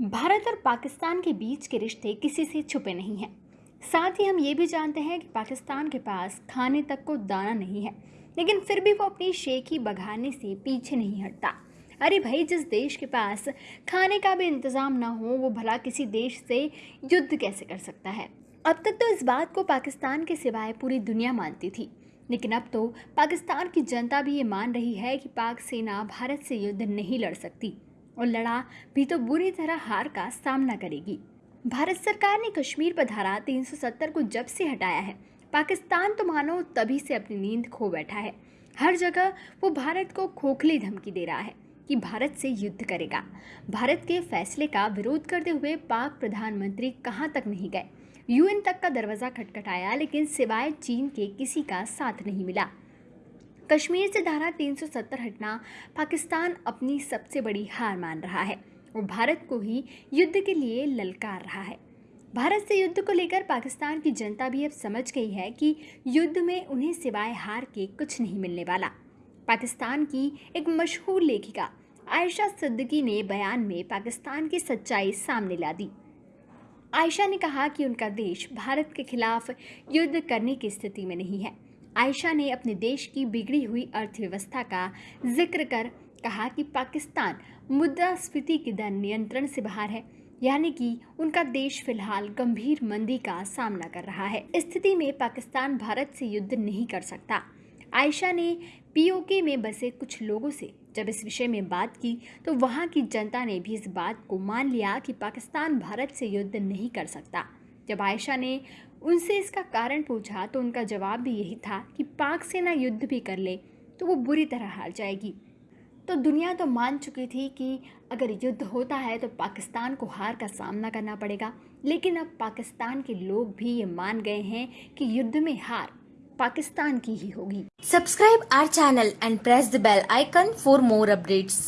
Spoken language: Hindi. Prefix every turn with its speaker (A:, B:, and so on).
A: भारत और पाकिस्तान के बीच के रिश्ते किसी से छुपे नहीं हैं। साथ ही हम ये भी जानते हैं कि पाकिस्तान के पास खाने तक को दाना नहीं है, लेकिन फिर भी वो अपनी शेखी बघाने से पीछे नहीं हटता। अरे भाई, जिस देश के पास खाने का भी इंतज़ाम ना हो, वो भला किसी देश से युद्ध कैसे कर सकता है? अब तक तो इस बात को पाकिस्तान के सिवाय पूरी दुनिया मानती थी। लेकिन अब तो पाकिस्तान की जनता भी ये मान रही है कि पाक सेना भारत से युद्ध नहीं लड़ सकती। और लड़ा भी तो बुरी तरह हार का सामना करेगी। भारत सरकार ने कश्मीर पर धारा 370 को जब से हटाया है। पाकिस्तान तो मानो तभी से अपनी नींद खो बैठा है। हर जगह वो भारत को खोखली धमकी दे रहा है कि भारत से युद्ध करेगा। भारत के फैसले का विरोध करते हुए पाक प्रधानमंत्री कहाँ तक नहीं गए? यूएन तक का दरवाज़ा खटखटाया, लेकिन सिवाय चीन के किसी का साथ नहीं मिला। कश्मीर से धारा 370 हटना पाकिस्तान अपनी सबसे बड़ी हार मान रहा है। और भारत को ही युद्ध के लिए ललकार रहा है। भारत से युद्ध को लेकर पाकिस्तान की जनता भी अब समझ गई है कि युद्ध में उन्हें सिवाय हार के कुछ नहीं मिलने वाला। पाकिस्तान की एक मशहूर लेखिका आयशा सिद्दीकी ने बयान में पाकिस्तान की सच्चाई सामने ला दी। आयशा ने कहा कि उनका देश भारत के खिलाफ युद्ध करने की स्थिति में नहीं है। आयशा ने अपने देश की बिगड़ी हुई अर्थव्यवस्था का ज़िक्र कर कहा कि पाकिस्तान मुद्रास्फीति की दर नियंत्रण से बाहर है, यानी कि उनका देश फ़िलहाल गंभीर मंदी का सामना कर रहा है। स्थिति में पाकिस्तान भारत से युद्ध नहीं कर सकता। आयशा ने पीओके में बसे कुछ लोगों से जब इस विषय में बात की तो वहाँ की जनता ने भी इस बात को मान लिया कि पाकिस्तान भारत से युद्ध नहीं कर सकता। जब आयशा ने उनसे इसका कारण पूछा तो उनका जवाब भी यही था कि पाक सेना युद्ध भी कर ले तो वो बुरी तरह हार जाएगी। तो दुनिया तो मान चुकी थी कि अगर युद्ध होता है तो पाकिस्तान को हार का सामना करना पड़ेगा। लेकिन अब पाकिस्तान के लोग भी ये मान गए हैं कि युद्ध में हार पाकिस्तान की ही होगी।
B: Subscribe our channel and press the bell icon for more updates.